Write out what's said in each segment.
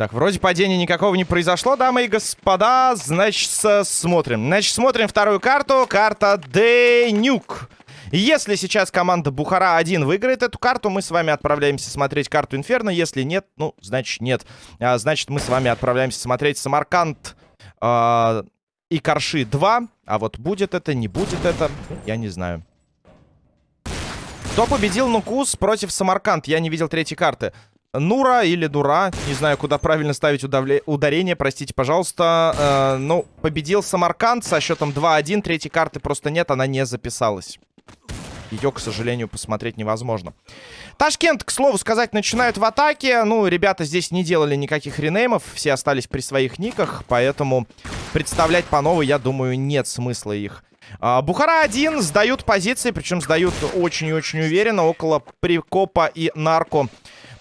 Так, вроде падения никакого не произошло, дамы и господа. Значит, смотрим. Значит, смотрим вторую карту. Карта Денюк. Если сейчас команда Бухара-1 выиграет эту карту, мы с вами отправляемся смотреть карту Инферно. Если нет, ну, значит, нет. А, значит, мы с вами отправляемся смотреть Самарканд э, и Карши 2. А вот будет это, не будет это, я не знаю. Кто победил Нукус против Самарканд? Я не видел третьей карты. Нура или Дура, не знаю, куда правильно ставить удавле... ударение, простите, пожалуйста. Э, ну, победил Самарканд со счетом 2-1, третьей карты просто нет, она не записалась. Ее, к сожалению, посмотреть невозможно. Ташкент, к слову сказать, начинают в атаке. Ну, ребята здесь не делали никаких ренеймов, все остались при своих никах, поэтому представлять по новой, я думаю, нет смысла их. А, Бухара-1 сдают позиции, причем сдают очень и очень уверенно, около Прикопа и Нарко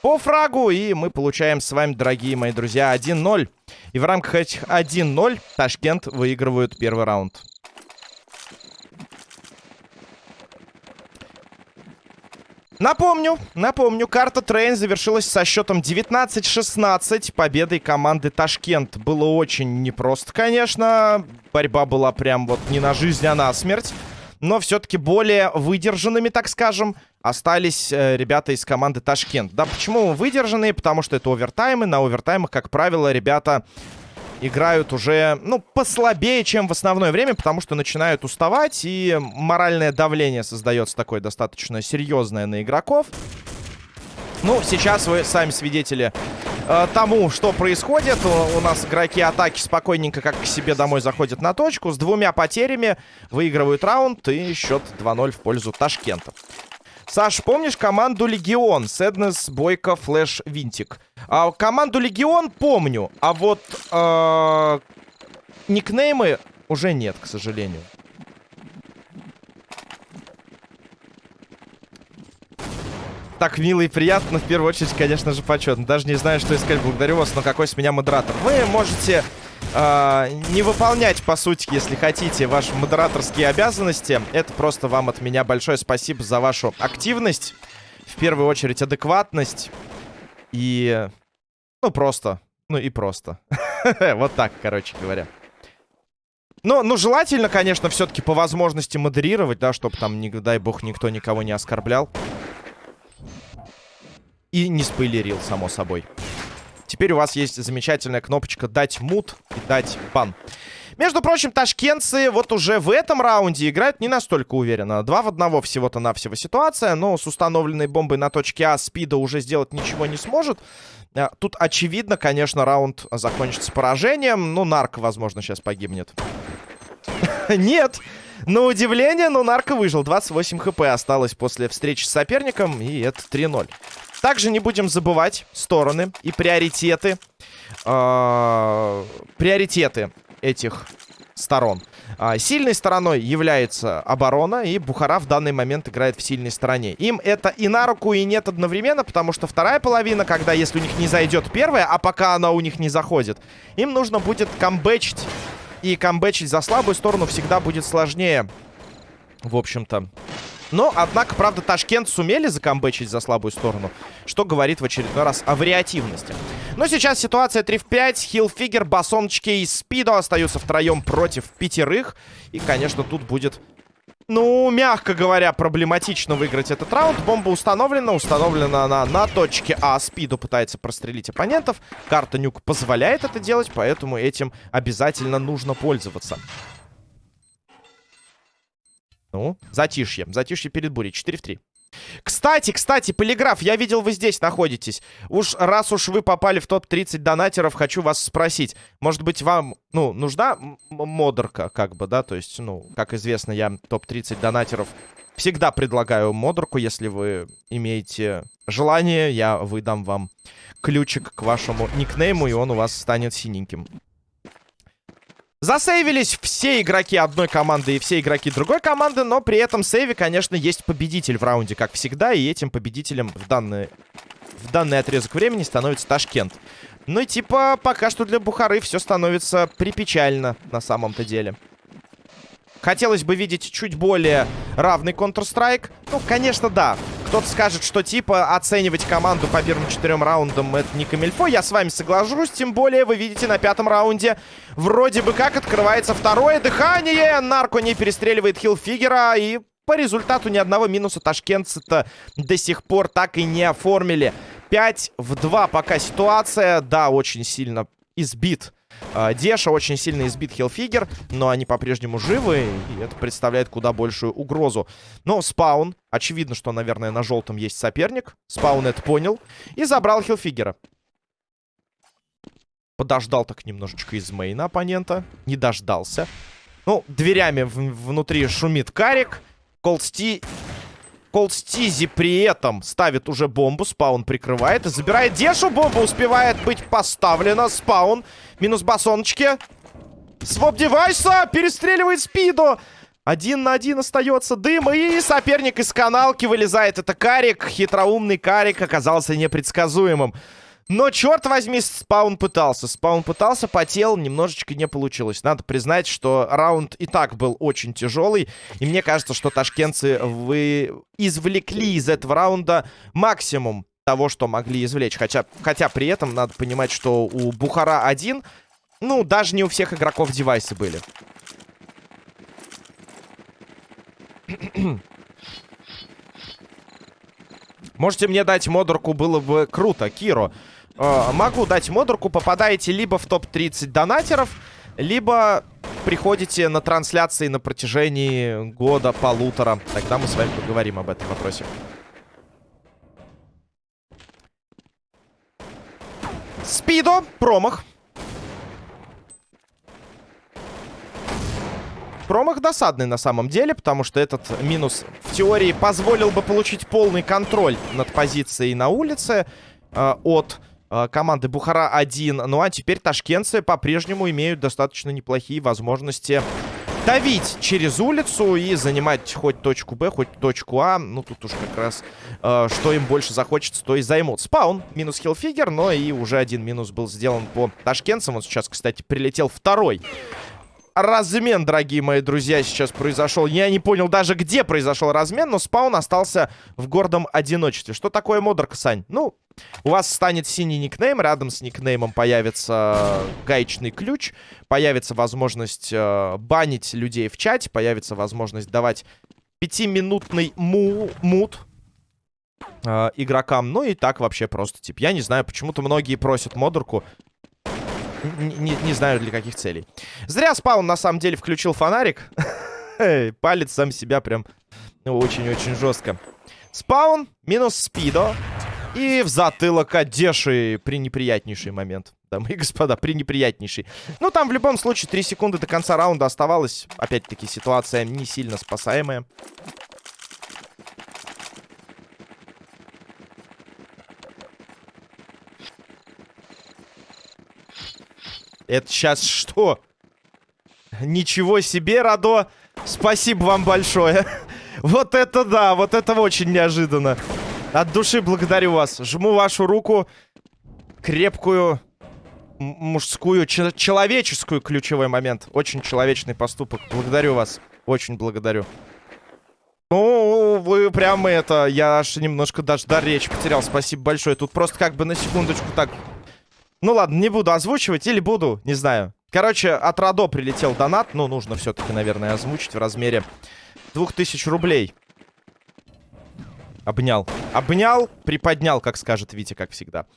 по фрагу. И мы получаем с вами, дорогие мои друзья, 1-0. И в рамках этих 1-0 Ташкент выигрывают первый раунд. Напомню, напомню, карта Train завершилась со счетом 19-16 победой команды Ташкент. Было очень непросто, конечно. Борьба была прям вот не на жизнь, а на смерть но все-таки более выдержанными, так скажем, остались э, ребята из команды Ташкент. Да, почему выдержанные? Потому что это овертаймы. На овертаймах, как правило, ребята играют уже, ну, послабее, чем в основное время, потому что начинают уставать, и моральное давление создается такое достаточно серьезное на игроков. Ну, сейчас вы сами свидетели э, тому, что происходит. У, у нас игроки атаки спокойненько как к себе домой заходят на точку. С двумя потерями выигрывают раунд и счет 2-0 в пользу Ташкента. Саш, помнишь команду Легион? Сэднес, Бойко, Флэш, Винтик. А, команду Легион помню, а вот э, никнеймы уже нет, к сожалению. так мило и приятно. В первую очередь, конечно же, почетно. Даже не знаю, что искать. Благодарю вас, но какой с меня модератор. Вы можете э, не выполнять, по сути, если хотите, ваши модераторские обязанности. Это просто вам от меня большое спасибо за вашу активность. В первую очередь, адекватность. И... Ну, просто. Ну, и просто. Вот так, короче говоря. Ну, ну, желательно, конечно, все-таки по возможности модерировать, да, чтобы там, не дай бог, никто никого не оскорблял. И не спойлерил, само собой. Теперь у вас есть замечательная кнопочка «Дать мут» и «Дать бан». Между прочим, ташкентцы вот уже в этом раунде играют не настолько уверенно. Два в одного всего-то навсего ситуация, но с установленной бомбой на точке А Спида уже сделать ничего не сможет. А, тут, очевидно, конечно, раунд закончится поражением. Ну, Нарк, возможно, сейчас погибнет. Нет! На удивление, но Нарко выжил. 28 хп осталось после встречи с соперником, и это 3-0. Также не будем забывать стороны и приоритеты. Э приоритеты этих сторон. А, сильной стороной является оборона, и Бухара в данный момент играет в сильной стороне. Им это и на руку, и нет одновременно, потому что вторая половина, когда если у них не зайдет первая, а пока она у них не заходит, им нужно будет камбэчить. И камбэчить за слабую сторону всегда будет сложнее. В общем-то. Но, однако, правда, Ташкент сумели закомбечить за слабую сторону, что говорит в очередной раз о вариативности. Но сейчас ситуация 3 в 5. Хилфигер, Басоночки и Спидо остаются втроем против пятерых. И, конечно, тут будет, ну, мягко говоря, проблематично выиграть этот раунд. Бомба установлена. Установлена она на точке А. Спиду пытается прострелить оппонентов. Карта Нюк позволяет это делать, поэтому этим обязательно нужно пользоваться. Ну, затишье. Затишье перед бурей. 4 в 3. Кстати, кстати, полиграф, я видел, вы здесь находитесь. Уж раз уж вы попали в топ-30 донатеров, хочу вас спросить. Может быть, вам, ну, нужна модерка, как бы, да? То есть, ну, как известно, я топ-30 донатеров всегда предлагаю модерку. Если вы имеете желание, я выдам вам ключик к вашему никнейму, и он у вас станет синеньким. Засейвились все игроки одной команды и все игроки другой команды, но при этом сейве, конечно, есть победитель в раунде, как всегда, и этим победителем в данный, в данный отрезок времени становится Ташкент. Ну и типа пока что для Бухары все становится припечально на самом-то деле. Хотелось бы видеть чуть более равный Counter-Strike. Ну, конечно, да. Кто-то скажет, что типа оценивать команду по первым четырем раундам это не камильфо. Я с вами соглашусь. Тем более, вы видите, на пятом раунде вроде бы как открывается второе дыхание. Нарко не перестреливает хилфигера. И по результату ни одного минуса ташкентцы-то до сих пор так и не оформили. 5 в 2 пока ситуация. Да, очень сильно избит Деша очень сильно избит Хилфигер, но они по-прежнему живы, и это представляет куда большую угрозу. Но Спаун, очевидно, что, наверное, на желтом есть соперник. Спаун это понял и забрал Хилфигера. Подождал так немножечко из мейна оппонента. Не дождался. Ну, дверями внутри шумит Карик. Колсти Колстизи при этом ставит уже бомбу. Спаун прикрывает и забирает Дешу. Бомба успевает быть поставлена. Спаун. Минус басоночки. Своп девайса. Перестреливает спиду. Один на один остается дым. И соперник из каналки вылезает. Это Карик. Хитроумный Карик оказался непредсказуемым. Но, черт возьми, спаун пытался. Спаун пытался, потел, немножечко не получилось. Надо признать, что раунд и так был очень тяжелый. И мне кажется, что ташкентцы вы извлекли из этого раунда максимум того, что могли извлечь. Хотя, хотя при этом надо понимать, что у Бухара один, ну, даже не у всех игроков девайсы были. Можете мне дать модерку, было бы круто, Киро. Э, могу дать модерку. Попадаете либо в топ-30 донатеров, либо приходите на трансляции на протяжении года, полутора. Тогда мы с вами поговорим об этом вопросе. Спидо, промах. Промах досадный на самом деле, потому что этот минус в теории позволил бы получить полный контроль над позицией на улице э, от Э, команды Бухара-1. Ну а теперь ташкентцы по-прежнему имеют достаточно неплохие возможности давить через улицу и занимать хоть точку Б, хоть точку А. Ну, тут уж как раз э, что им больше захочется, то и займут. Спаун, минус хилфигер, но и уже один минус был сделан по ташкентцам. Вот сейчас, кстати, прилетел второй размен, дорогие мои друзья, сейчас произошел. Я не понял даже, где произошел размен, но спаун остался в гордом одиночестве. Что такое модерка, Сань? Ну, у вас станет синий никнейм, рядом с никнеймом появится гаечный ключ, появится возможность э, банить людей в чате, появится возможность давать пятиминутный му мут э, игрокам. Ну и так вообще просто, типа, я не знаю, почему-то многие просят модерку. Не, не знаю, для каких целей. Зря спаун, на самом деле, включил фонарик. Палец сам себя прям очень-очень жестко. Спаун, минус спидо. И в затылок Одеши при неприятнейший момент. Дамы и господа, при неприятнейший. Ну, там в любом случае 3 секунды до конца раунда оставалось. Опять-таки, ситуация не сильно спасаемая. Это сейчас что? Ничего себе, Радо. Спасибо вам большое. Вот это да, вот это очень неожиданно. От души благодарю вас. Жму вашу руку. Крепкую, мужскую, человеческую ключевой момент. Очень человечный поступок. Благодарю вас. Очень благодарю. Ну, вы прям это... Я аж немножко даже дар речи потерял. Спасибо большое. Тут просто как бы на секундочку так ну ладно, не буду озвучивать или буду, не знаю. Короче, от Радо прилетел донат. Ну, нужно все-таки, наверное, озвучить в размере 2000 рублей. Обнял. Обнял, приподнял, как скажет Витя, как всегда.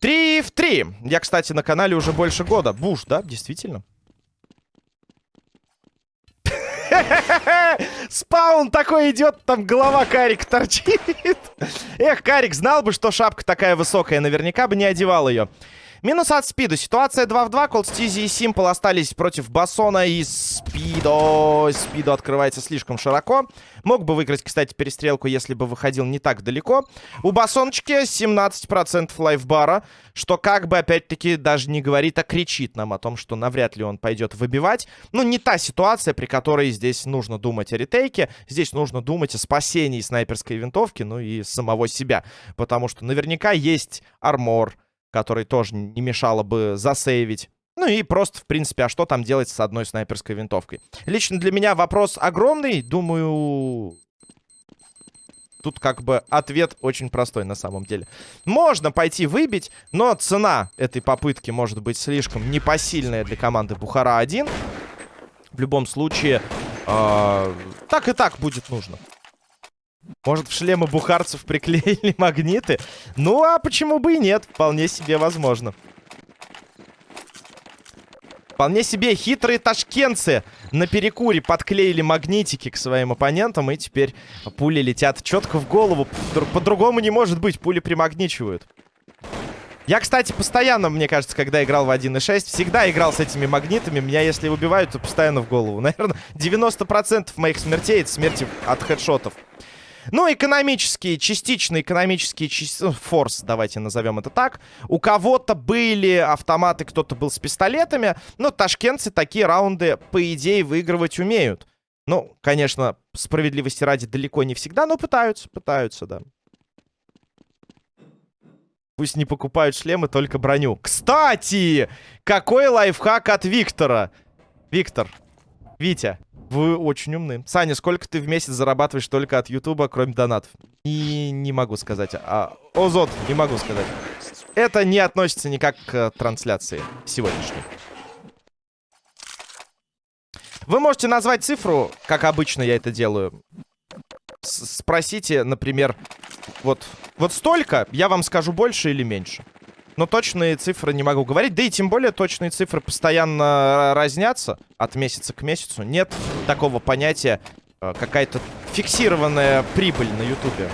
Три в три. Я, кстати, на канале уже больше года. Буш, да? Действительно. Спаун такой идет, там голова Карик торчит. Эх, Карик, знал бы, что шапка такая высокая, наверняка бы не одевал ее. Минус от Спида. Ситуация 2 в 2. Колдстизи и Симпл остались против Басона и Спидо. Спидо открывается слишком широко. Мог бы выиграть, кстати, перестрелку, если бы выходил не так далеко. У Басоночки 17% лайфбара, что как бы, опять-таки, даже не говорит, а кричит нам о том, что навряд ли он пойдет выбивать. Ну, не та ситуация, при которой здесь нужно думать о ретейке. Здесь нужно думать о спасении снайперской винтовки, ну и самого себя. Потому что наверняка есть армор, который тоже не мешало бы засейвить. Ну и просто, в принципе, а что там делать с одной снайперской винтовкой? Лично для меня вопрос огромный. Думаю, тут как бы ответ очень простой на самом деле. Можно пойти выбить, но цена этой попытки может быть слишком непосильная для команды Бухара-1. В любом случае, э, так и так будет нужно. Может, в шлемы бухарцев приклеили магниты? Ну, а почему бы и нет? Вполне себе возможно. Вполне себе хитрые ташкентцы на перекуре подклеили магнитики к своим оппонентам. И теперь пули летят четко в голову. По-другому не может быть. Пули примагничивают. Я, кстати, постоянно, мне кажется, когда играл в 1.6, всегда играл с этими магнитами. Меня, если убивают, то постоянно в голову. Наверное, 90% моих смертей — это смерти от хедшотов. Ну, экономические, частично экономические ну, форс, давайте назовем это так. У кого-то были автоматы, кто-то был с пистолетами. Но ташкентцы такие раунды, по идее, выигрывать умеют. Ну, конечно, справедливости ради далеко не всегда, но пытаются, пытаются, да. Пусть не покупают шлемы, только броню. Кстати, какой лайфхак от Виктора? Виктор, Витя, вы очень умны. Саня, сколько ты в месяц зарабатываешь только от Ютуба, кроме донатов? И не могу сказать. А, Озот, не могу сказать. Это не относится никак к трансляции сегодняшней. Вы можете назвать цифру, как обычно я это делаю. С Спросите, например, вот, вот столько, я вам скажу больше или меньше. Но точные цифры не могу говорить. Да и тем более точные цифры постоянно разнятся от месяца к месяцу. Нет такого понятия э, какая-то фиксированная прибыль на ютубе.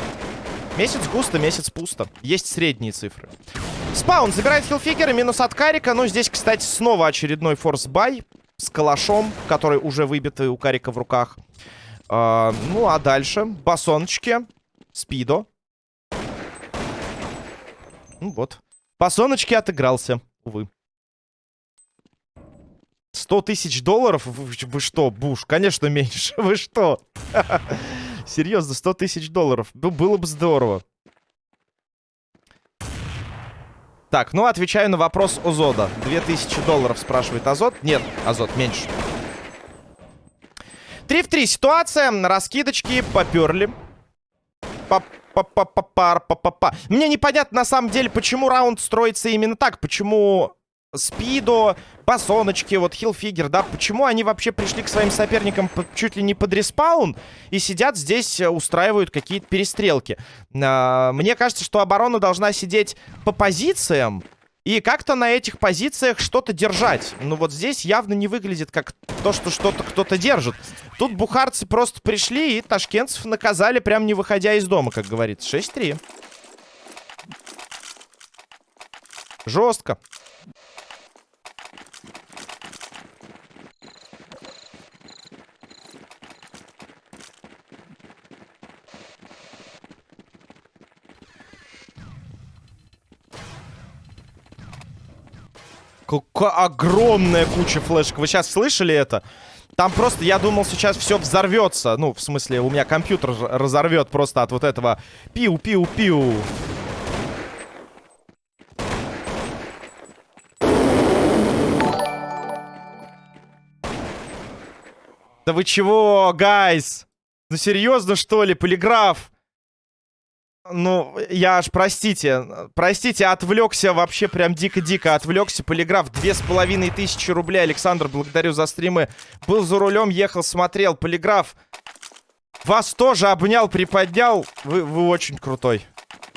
Месяц густо, месяц пусто. Есть средние цифры. Спаун забирает хилфигера, минус от Карика. Ну, здесь, кстати, снова очередной force buy с калашом, который уже выбитый у Карика в руках. А, ну, а дальше басоночки, спидо. Ну, вот. По соночке отыгрался, увы. 100 тысяч долларов? Вы, вы что, Буш? Конечно, меньше. Вы что? Серьезно, 100 тысяч долларов. Было бы здорово. Так, ну, отвечаю на вопрос Озода. 2000 долларов спрашивает Азот. Нет, Азот, меньше. 3 в 3 ситуация. Раскидочки поперли. Поп Па-па-па-па-па. Мне непонятно на самом деле, почему раунд строится именно так. Почему Спидо, Басоночки, вот Хилфигер, да, почему они вообще пришли к своим соперникам чуть ли не под респаун и сидят здесь, э, устраивают какие-то перестрелки. А, мне кажется, что оборона должна сидеть по позициям, и как-то на этих позициях что-то держать. Ну вот здесь явно не выглядит как то, что что-то кто-то держит. Тут бухарцы просто пришли и ташкентцев наказали, прям не выходя из дома, как говорится. 6-3. Жестко. Какая огромная куча флешек. Вы сейчас слышали это? Там просто, я думал, сейчас все взорвется. Ну, в смысле, у меня компьютер разорвет просто от вот этого пиу-пиу-пиу. Да вы чего, гайс? Ну серьезно, что ли, полиграф? Ну, я аж, простите, простите, отвлекся вообще прям дико-дико отвлекся. Полиграф, две с половиной тысячи рублей. Александр, благодарю за стримы. Был за рулем, ехал, смотрел. Полиграф, вас тоже обнял, приподнял. Вы, вы очень крутой.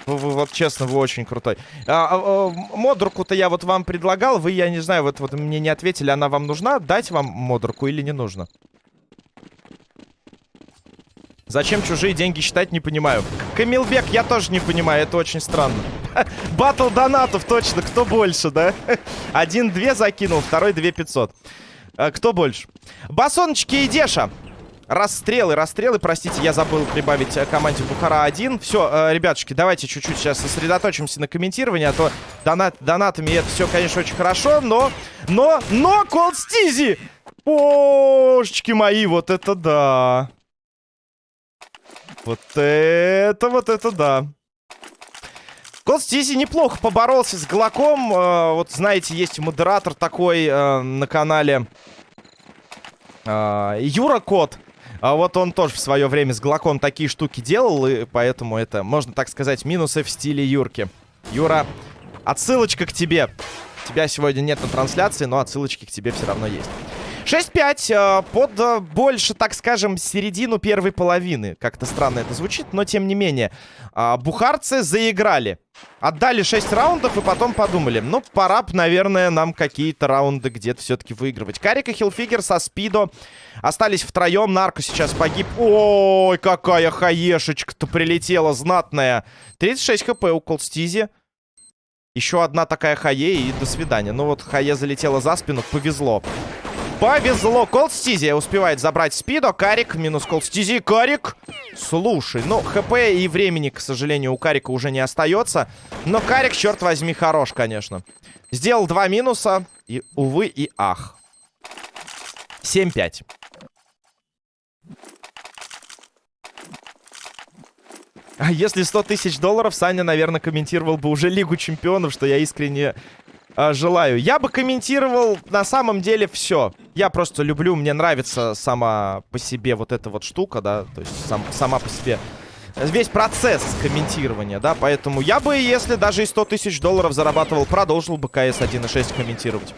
Вы, вы, вот честно, вы очень крутой. А, а, а, модурку-то я вот вам предлагал. Вы, я не знаю, вот, вот мне не ответили, она вам нужна? Дать вам модурку или не нужно? Зачем чужие деньги считать, не понимаю. Камилбек, я тоже не понимаю, это очень странно. Батл донатов, точно, кто больше, да? Один-две закинул, второй две пятьсот. А, кто больше? Басоночки и Деша. Расстрелы, расстрелы, простите, я забыл прибавить э, команде Бухара-1. Все, э, ребятушки, давайте чуть-чуть сейчас сосредоточимся на комментировании, а то донат, донатами это все, конечно, очень хорошо, но... Но, но, Колд Стизи! Божечки мои, вот это да! Вот это, вот это да. Кол Стизи неплохо поборолся с Глоком. Э, вот, знаете, есть модератор такой э, на канале э, Юра Кот. А вот он тоже в свое время с Глоком такие штуки делал, и поэтому это, можно так сказать, минусы в стиле Юрки. Юра, отсылочка к тебе. Тебя сегодня нет на трансляции, но отсылочки к тебе все равно есть. 6-5 э, под э, больше, так скажем, середину первой половины. Как-то странно это звучит, но тем не менее. Э, бухарцы заиграли. Отдали 6 раундов и потом подумали, ну, пора, наверное, нам какие-то раунды где-то все-таки выигрывать. Карик и Хилфигер со Спидо остались втроем. Нарко сейчас погиб. Ой, какая хаешечка-то прилетела знатная. 36 хп у Колстизи. Еще одна такая хае и до свидания. Ну вот хае залетела за спину, повезло. Повезло. Колдстизи успевает забрать спидо. Карик минус Колдстизи. Карик. Слушай, ну, хп и времени, к сожалению, у Карика уже не остается. Но Карик, черт возьми, хорош, конечно. Сделал два минуса. И, увы, и ах. 7-5. А если 100 тысяч долларов, Саня, наверное, комментировал бы уже Лигу Чемпионов, что я искренне э, желаю. Я бы комментировал на самом деле все. Я просто люблю, мне нравится сама по себе вот эта вот штука, да, то есть сам, сама по себе весь процесс комментирования, да, поэтому я бы, если даже и 100 тысяч долларов зарабатывал, продолжил бы КС 1.6 комментировать.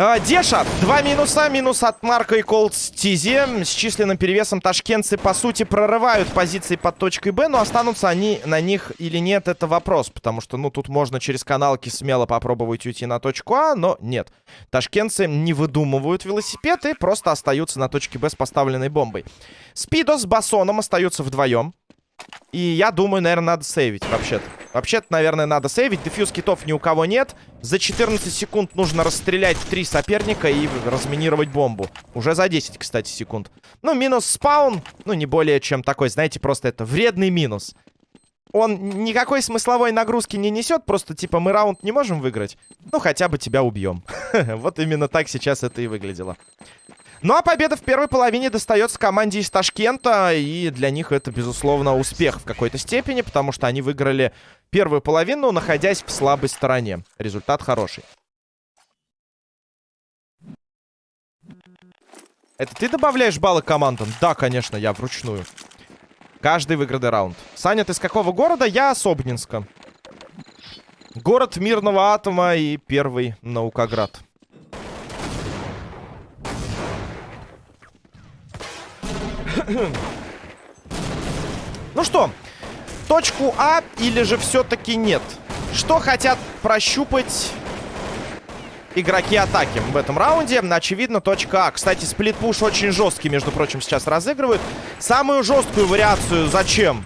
А, Деша, два минуса. Минус от Марка и Колд Стизи. С численным перевесом ташкентцы, по сути, прорывают позиции под точкой Б. Но останутся они на них или нет, это вопрос. Потому что, ну, тут можно через каналки смело попробовать уйти на точку А, но нет. Ташкентцы не выдумывают велосипед и просто остаются на точке Б с поставленной бомбой. Спидо с Басоном остаются вдвоем. И я думаю, наверное, надо сейвить вообще-то. Вообще-то, наверное, надо сейвить. Дефьюз китов ни у кого нет. За 14 секунд нужно расстрелять три соперника и разминировать бомбу. Уже за 10, кстати, секунд. Ну, минус спаун. Ну, не более чем такой, знаете, просто это вредный минус. Он никакой смысловой нагрузки не несет. Просто, типа, мы раунд не можем выиграть. Ну, хотя бы тебя убьем. Вот именно так сейчас это и выглядело. Ну а победа в первой половине достается команде из Ташкента. И для них это, безусловно, успех в какой-то степени, потому что они выиграли первую половину, находясь в слабой стороне. Результат хороший. Это ты добавляешь баллы командам? Да, конечно, я вручную. Каждый выигранный раунд. Саня, ты из какого города? Я с Обнинска. Город мирного атома и первый Наукоград. ну что, точку А или же все-таки нет? Что хотят прощупать игроки атаки в этом раунде. Очевидно, точка А. Кстати, сплит-пуш очень жесткий, между прочим, сейчас разыгрывают. Самую жесткую вариацию зачем?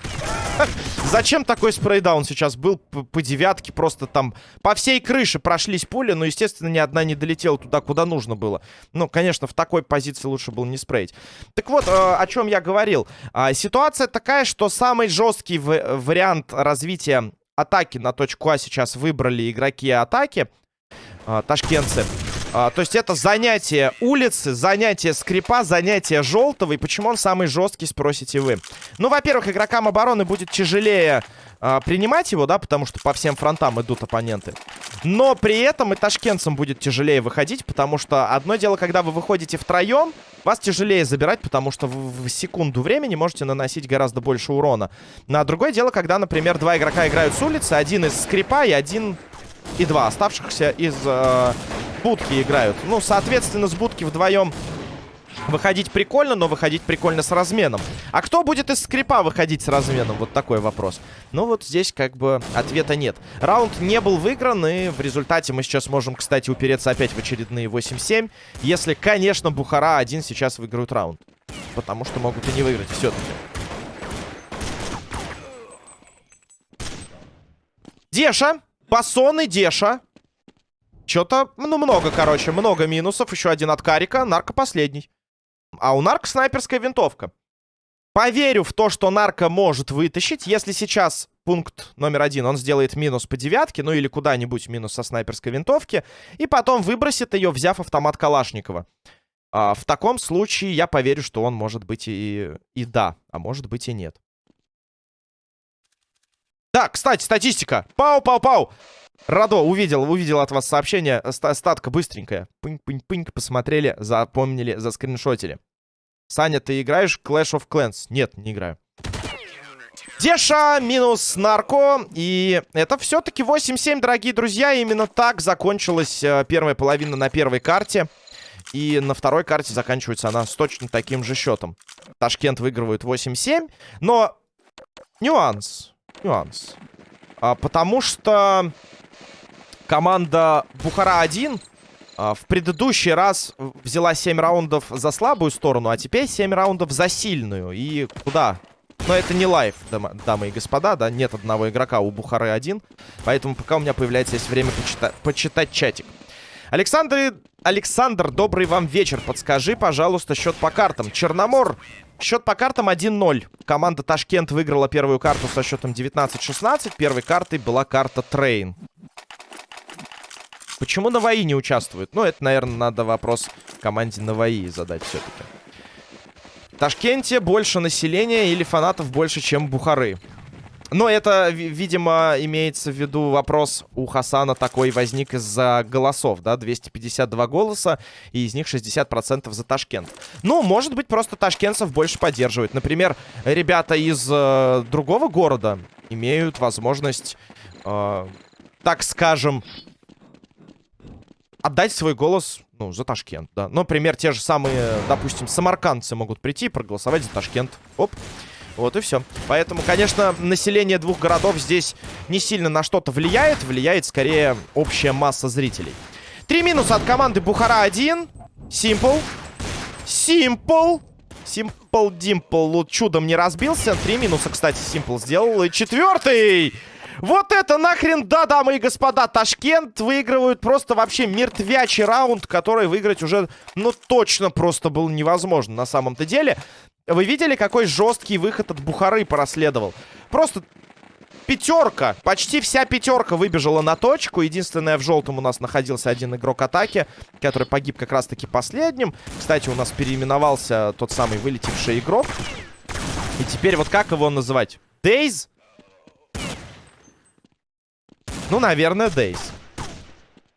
Зачем такой спрейдаун сейчас был по девятке? Просто там по всей крыше прошлись пули, но, естественно, ни одна не долетела туда, куда нужно было. Ну, конечно, в такой позиции лучше было не спрейть. Так вот, э, о чем я говорил. А, ситуация такая, что самый жесткий вариант развития атаки на точку А сейчас выбрали игроки атаки. А, ташкентцы. А, то есть это занятие улицы, занятие скрипа, занятие желтого. И почему он самый жесткий, спросите вы. Ну, во-первых, игрокам обороны будет тяжелее а, принимать его, да, потому что по всем фронтам идут оппоненты. Но при этом и ташкентцам будет тяжелее выходить, потому что одно дело, когда вы выходите втроем, вас тяжелее забирать, потому что в, в секунду времени можете наносить гораздо больше урона. На другое дело, когда, например, два игрока играют с улицы, один из скрипа и один и два оставшихся из э, будки играют. Ну, соответственно, с будки вдвоем выходить прикольно, но выходить прикольно с разменом. А кто будет из скрипа выходить с разменом? Вот такой вопрос. Ну, вот здесь как бы ответа нет. Раунд не был выигран, и в результате мы сейчас можем, кстати, упереться опять в очередные 8-7. Если, конечно, Бухара один сейчас выиграют раунд. Потому что могут и не выиграть все-таки. Деша, Басон и Деша. Что-то, ну, много, короче, много минусов. Еще один от Карика. Нарко последний. А у Нарка снайперская винтовка. Поверю в то, что Нарко может вытащить. Если сейчас пункт номер один, он сделает минус по девятке, ну или куда-нибудь минус со снайперской винтовки, и потом выбросит ее, взяв автомат Калашникова. А, в таком случае я поверю, что он может быть и, и да, а может быть и нет. Да, кстати, статистика. Пау-пау-пау. Радо, увидел, увидел от вас сообщение. Статка быстренькая. Пынь-пынь-пынь, посмотрели, запомнили, заскриншотили. Саня, ты играешь Clash of Clans? Нет, не играю. Деша минус нарко. И это все-таки 8-7, дорогие друзья. Именно так закончилась э, первая половина на первой карте. И на второй карте заканчивается она с точно таким же счетом. Ташкент выигрывает 8-7. Но нюанс. Нюанс. А, потому что команда Бухара-1 а, в предыдущий раз взяла 7 раундов за слабую сторону, а теперь 7 раундов за сильную. И куда но это не лайф, дамы и господа, да, нет одного игрока у Бухары один. Поэтому пока у меня появляется есть время почита почитать чатик. Александр, Александр, добрый вам вечер. Подскажи, пожалуйста, счет по картам. Черномор, счет по картам 1-0. Команда Ташкент выиграла первую карту со счетом 19-16. Первой картой была карта Train. Почему Наваи не участвует? Ну, это, наверное, надо вопрос команде Наваи задать все-таки. Ташкенте больше населения или фанатов больше, чем Бухары. Но это, видимо, имеется в виду вопрос у Хасана такой возник из-за голосов, да, 252 голоса, и из них 60% за Ташкент. Ну, может быть, просто ташкентцев больше поддерживают. Например, ребята из э, другого города имеют возможность, э, так скажем, отдать свой голос, ну, за Ташкент, да. Например, те же самые, допустим, самаркандцы могут прийти и проголосовать за Ташкент. Оп. Вот и все. Поэтому, конечно, население двух городов здесь не сильно на что-то влияет. Влияет скорее общая масса зрителей. Три минуса от команды Бухара-1. Симпл. Симпл. Симпл Димпл. Вот чудом не разбился. Три минуса, кстати, Симпл сделал. И четвертый. Вот это нахрен, да, дамы и господа, Ташкент выигрывают просто вообще мертвячий раунд, который выиграть уже, ну, точно просто было невозможно на самом-то деле. Вы видели, какой жесткий выход от Бухары проследовал? Просто пятерка, почти вся пятерка выбежала на точку. Единственное, в желтом у нас находился один игрок атаки, который погиб как раз-таки последним. Кстати, у нас переименовался тот самый вылетевший игрок. И теперь вот как его называть? Дейз? Ну, наверное, Дейз.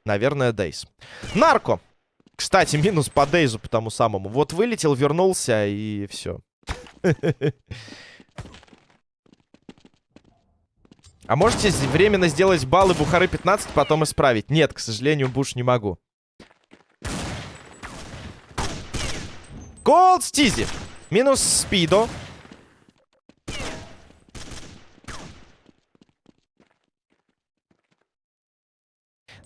Наверное, Дейз. Нарко. Кстати, минус по Дейзу по тому самому. Вот вылетел, вернулся и все. А можете временно сделать баллы Бухары 15, потом исправить? Нет, к сожалению, Буш не могу. Колд Стизи. Минус Спидо.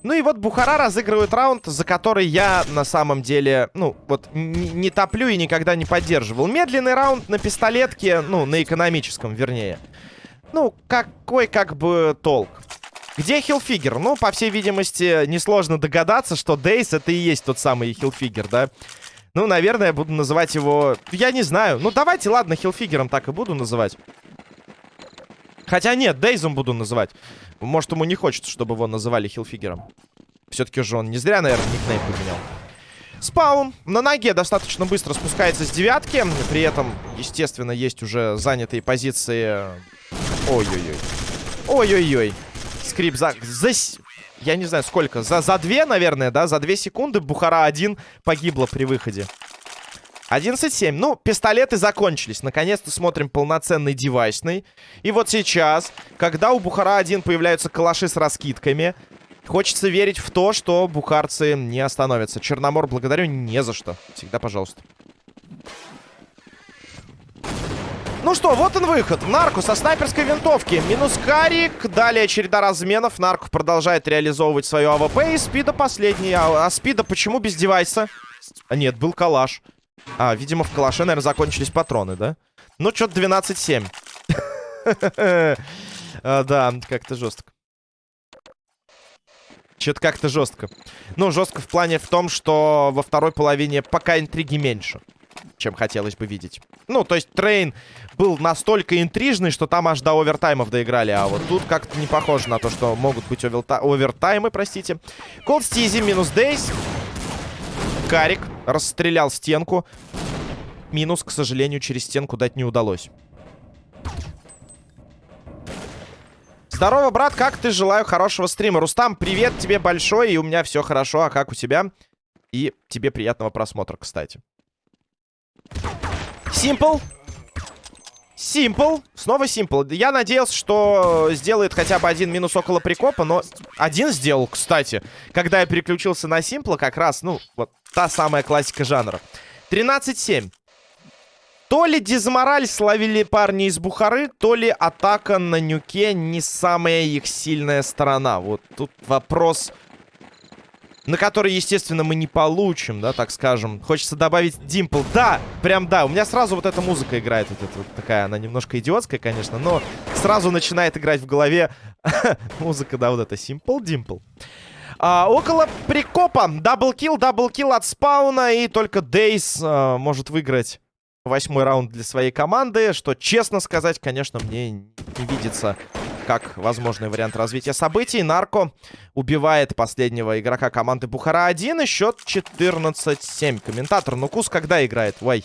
Ну и вот Бухара разыгрывает раунд, за который я на самом деле, ну, вот не топлю и никогда не поддерживал. Медленный раунд на пистолетке, ну, на экономическом, вернее. Ну, какой как бы толк? Где хилфигер? Ну, по всей видимости, несложно догадаться, что Дейс это и есть тот самый хилфигер, да? Ну, наверное, я буду называть его... Я не знаю. Ну, давайте, ладно, хилфигером так и буду называть. Хотя нет, Дейзом буду называть. Может, ему не хочется, чтобы его называли хилфигером. Все-таки же он не зря, наверное, никнейм поменял. Спаун на ноге достаточно быстро спускается с девятки. При этом, естественно, есть уже занятые позиции. Ой-ой-ой. Ой-ой-ой. Скрип за... за... Я не знаю, сколько. За, за две, наверное, да? За две секунды Бухара один погибла при выходе. 11-7. Ну, пистолеты закончились. Наконец-то смотрим полноценный девайсный. И вот сейчас, когда у Бухара-1 появляются калаши с раскидками, хочется верить в то, что бухарцы не остановятся. Черномор, благодарю не за что. Всегда пожалуйста. Ну что, вот он выход. Нарку со снайперской винтовки. Минус Карик. Далее череда разменов. Нарку продолжает реализовывать свою АВП. И Спида последний. А, а Спида почему без девайса? А нет, был калаш. А, видимо, в калаше, наверное, закончились патроны, да? Ну, что-то 12-7. А, да, как-то жестко. Что-то как-то жестко. Ну, жестко в плане в том, что во второй половине пока интриги меньше, чем хотелось бы видеть. Ну, то есть Train был настолько интрижный, что там аж до овертаймов доиграли. А вот тут как-то не похоже на то, что могут быть овертаймы, простите. Колд Стизи минус Дейс. Карик расстрелял стенку. Минус, к сожалению, через стенку дать не удалось. Здорово, брат, как ты? Желаю хорошего стрима. Рустам, привет тебе большой, и у меня все хорошо. А как у тебя? И тебе приятного просмотра, кстати. Симпл. Симпл. Снова Симпл. Я надеялся, что сделает хотя бы один минус около прикопа, но один сделал, кстати. Когда я переключился на Симпла, как раз, ну, вот та самая классика жанра. 13-7. То ли дизмораль словили парни из Бухары, то ли атака на нюке не самая их сильная сторона. Вот тут вопрос на который, естественно, мы не получим, да, так скажем. Хочется добавить Димпл. Да, прям да. У меня сразу вот эта музыка играет. Вот эта вот такая, она немножко идиотская, конечно, но сразу начинает играть в голове музыка, да, вот это Simple Dimple. А, около прикопа. Double kill, double kill от спауна. И только Дейс а, может выиграть восьмой раунд для своей команды. Что, честно сказать, конечно, мне не видится как возможный вариант развития событий. Нарко убивает последнего игрока команды Бухара-1. И счет 14-7. Комментатор Нукус когда играет? Вай.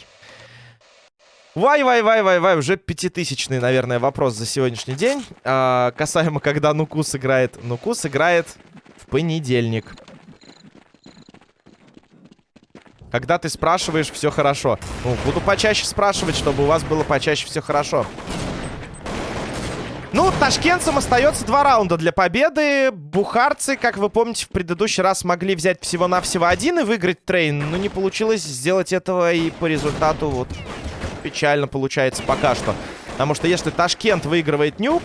Вай-вай-вай-вай-вай. Уже пятитысячный, наверное, вопрос за сегодняшний день. А, касаемо, когда Нукус играет. Нукус играет в понедельник. Когда ты спрашиваешь, все хорошо. Ну, буду почаще спрашивать, чтобы у вас было почаще все хорошо. Ну, ташкентцам остается два раунда для победы. Бухарцы, как вы помните, в предыдущий раз могли взять всего-навсего один и выиграть трейн. Но не получилось сделать этого и по результату вот печально получается пока что. Потому что если Ташкент выигрывает нюк,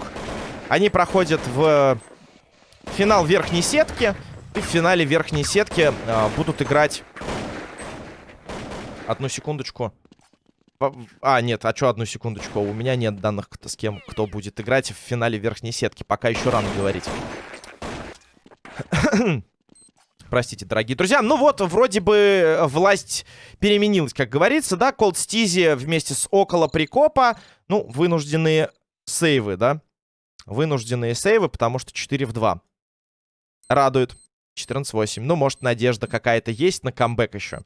они проходят в финал верхней сетки. И в финале верхней сетки а, будут играть... Одну секундочку. А, нет, а что, одну секундочку. У меня нет данных, с кем, кто будет играть в финале верхней сетки. Пока еще рано говорить. Простите, дорогие друзья. Ну вот, вроде бы власть переменилась, как говорится, да? Колд Стизи вместе с около прикопа. Ну, вынужденные сейвы, да? Вынужденные сейвы, потому что 4 в 2. Радует. 14-8. Ну, может, надежда какая-то есть на камбэк еще.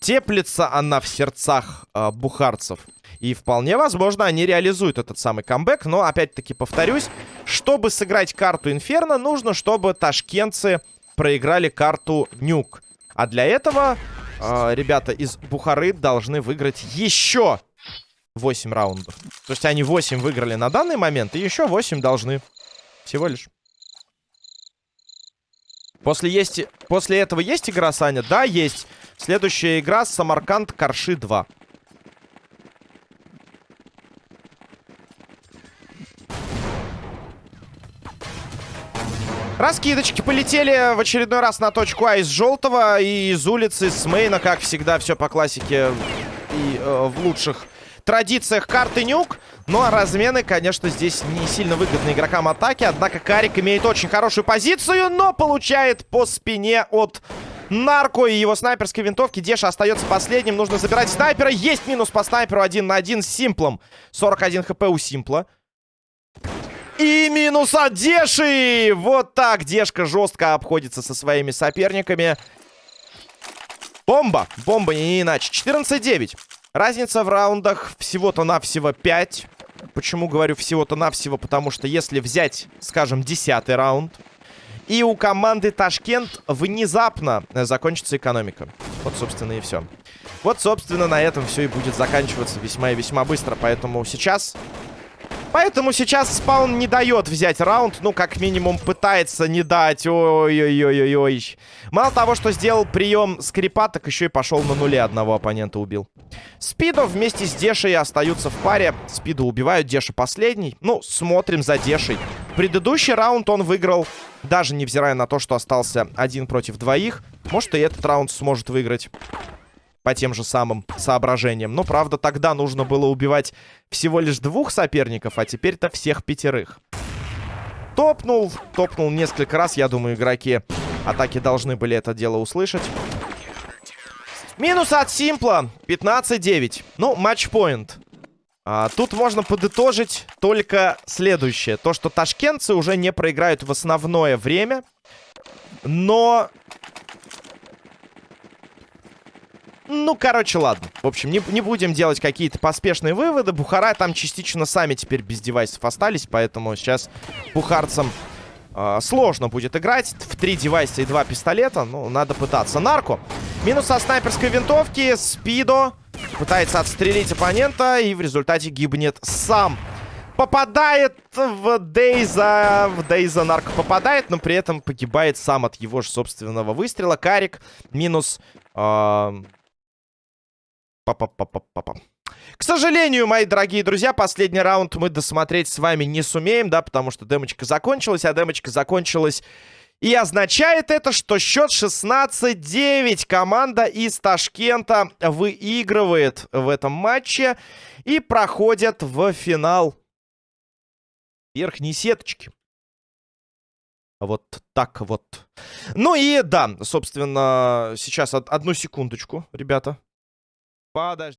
Теплится она в сердцах э, бухарцев. И вполне возможно, они реализуют этот самый камбэк. Но, опять-таки, повторюсь, чтобы сыграть карту Инферно, нужно, чтобы ташкентцы проиграли карту Нюк. А для этого э, ребята из Бухары должны выиграть еще 8 раундов. То есть они 8 выиграли на данный момент, и еще 8 должны. Всего лишь. После, есть... После этого есть игра, Саня? Да, есть. Следующая игра Самарканд Карши 2. Раскидочки полетели в очередной раз на точку А из желтого и из улицы, с мейна, как всегда, все по классике и э, в лучших традициях карты нюк. Ну а размены, конечно, здесь не сильно выгодны игрокам атаки. Однако Карик имеет очень хорошую позицию, но получает по спине от Нарко и его снайперской винтовки. Деша остается последним. Нужно забирать снайпера. Есть минус по снайперу. Один на один с Симплом. 41 хп у Симпла. И минус от Деши! Вот так Дешка жестко обходится со своими соперниками. Бомба. Бомба, не иначе. 14-9. Разница в раундах всего-то навсего 5. Почему говорю всего-то навсего? Потому что если взять, скажем, 10 раунд, и у команды Ташкент внезапно закончится экономика. Вот, собственно, и все. Вот, собственно, на этом все и будет заканчиваться весьма и весьма быстро. Поэтому сейчас... Поэтому сейчас спаун не дает взять раунд. Ну, как минимум, пытается не дать. Ой-ой-ой-ой-ой. Мало того, что сделал прием скрипа, так еще и пошел на нуле одного оппонента убил. Спидо вместе с Дешей остаются в паре. Спиду убивают, Деша последний. Ну, смотрим за Дешей. Предыдущий раунд он выиграл, даже невзирая на то, что остался один против двоих. Может, и этот раунд сможет выиграть по тем же самым соображениям. Но, правда, тогда нужно было убивать всего лишь двух соперников, а теперь-то всех пятерых. Топнул, топнул несколько раз. Я думаю, игроки атаки должны были это дело услышать. Минус от Симпла. 15-9. Ну, матчпоинт. А, тут можно подытожить только следующее. То, что ташкентцы уже не проиграют в основное время. Но... Ну, короче, ладно. В общем, не, не будем делать какие-то поспешные выводы. Бухара там частично сами теперь без девайсов остались, поэтому сейчас бухарцам э, сложно будет играть. В три девайса и два пистолета, ну, надо пытаться. Нарко. Минус со снайперской винтовки. Спидо пытается отстрелить оппонента и в результате гибнет сам. Попадает в Дейза. В Дейза нарко попадает, но при этом погибает сам от его же собственного выстрела. Карик минус... Э Па-па-па-па-па-па. К сожалению, мои дорогие друзья, последний раунд мы досмотреть с вами не сумеем, да, потому что демочка закончилась, а демочка закончилась... И означает это, что счет 16-9. Команда из Ташкента выигрывает в этом матче и проходит в финал верхней сеточки. Вот так вот. Ну и да, собственно, сейчас одну секундочку, ребята. Подожди.